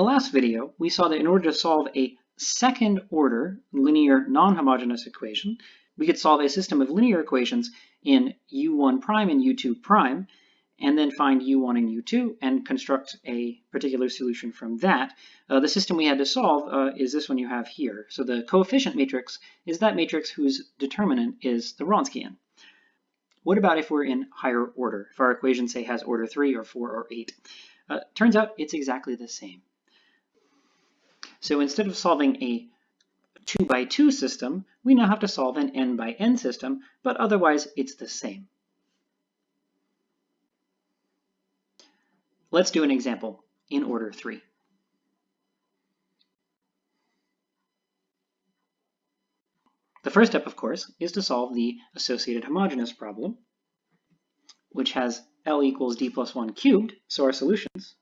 the last video, we saw that in order to solve a second order linear non-homogeneous equation, we could solve a system of linear equations in u1 prime and u2 prime, and then find u1 and u2 and construct a particular solution from that. Uh, the system we had to solve uh, is this one you have here. So the coefficient matrix is that matrix whose determinant is the Wronskian. What about if we're in higher order, if our equation, say, has order 3 or 4 or 8? Uh, turns out it's exactly the same. So instead of solving a 2 by 2 system, we now have to solve an n by n system, but otherwise it's the same. Let's do an example in order 3. The first step, of course, is to solve the associated homogeneous problem, which has L equals D plus 1 cubed, so our solutions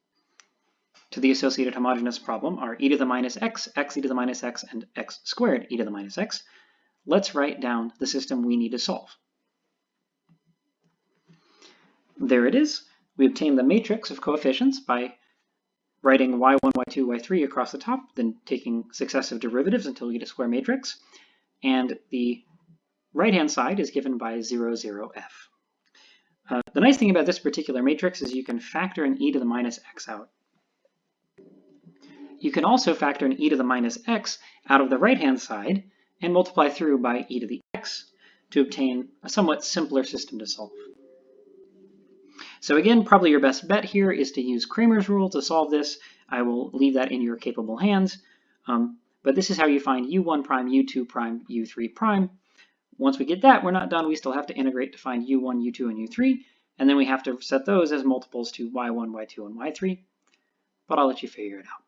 to the associated homogeneous problem are e to the minus x, x e to the minus x, and x squared e to the minus x. Let's write down the system we need to solve. There it is. We obtain the matrix of coefficients by writing y1, y2, y3 across the top, then taking successive derivatives until we get a square matrix. And the right-hand side is given by 0, 0, f. Uh, the nice thing about this particular matrix is you can factor an e to the minus x out. You can also factor an e to the minus x out of the right-hand side and multiply through by e to the x to obtain a somewhat simpler system to solve. So again, probably your best bet here is to use Cramer's rule to solve this. I will leave that in your capable hands. Um, but this is how you find u1 prime, u2 prime, u3 prime. Once we get that, we're not done. We still have to integrate to find u1, u2, and u3. And then we have to set those as multiples to y1, y2, and y3. But I'll let you figure it out.